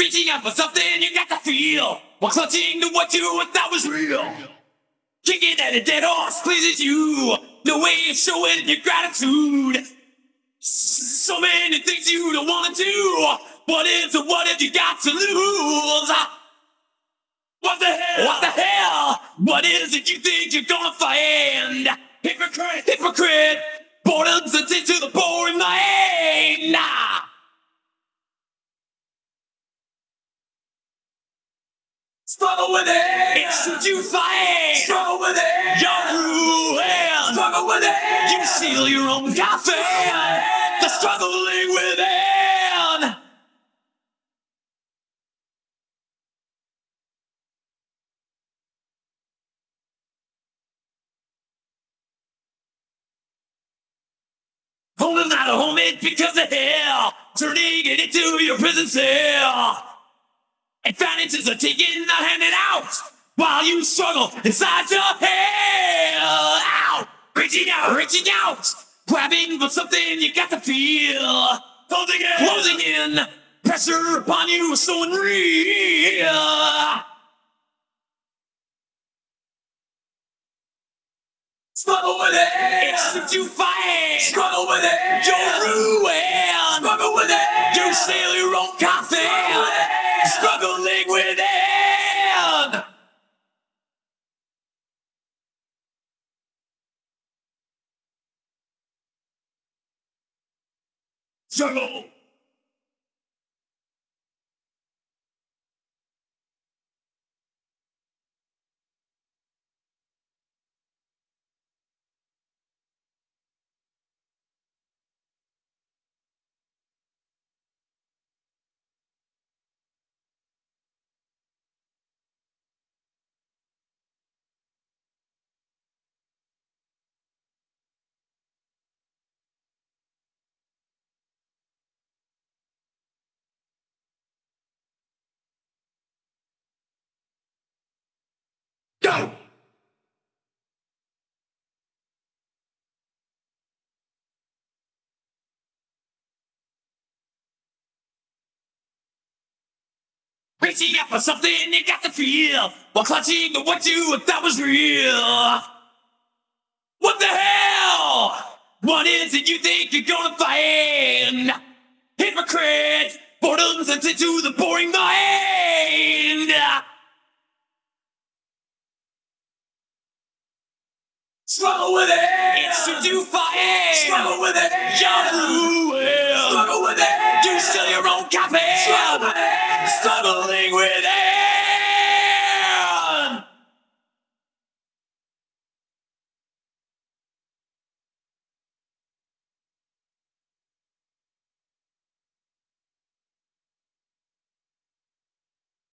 Reaching out for something you got to feel. While clutching to what you thought was real. Kicking at a dead horse pleases you. No way of showing your gratitude. So many things you don't want to do. What is it? What have you got to lose? What the hell? What the hell? What is it you think you're gonna find? Hypocrite, hypocrite. Boredom's a to the boring mind. Struggle with it. It's what you find. Struggle with it. You're ruined. Struggle with it. You seal your own coffin. The struggling within. Holding out a home it because of hell. Turning it into your prison cell. And finances are taken, not handed out. While you struggle inside your hell. Out. Reaching out, reaching out. Grabbing for something you got to feel. Closing in. Closing in. Pressure upon you is so unreal. Struggle with it. It's you fight. Struggle with it. You're ruined. Struggle with it. You sail your own coffin. Struggle. Go. Reaching out for something you got to feel while clutching to what you thought was real. What the hell? What is it you think you're gonna find? Hypocrite, boredom's into the boring mind. Struggle with it. It's what you find. Struggle with it. You're ruined. Struggle with it. You steal your own copy.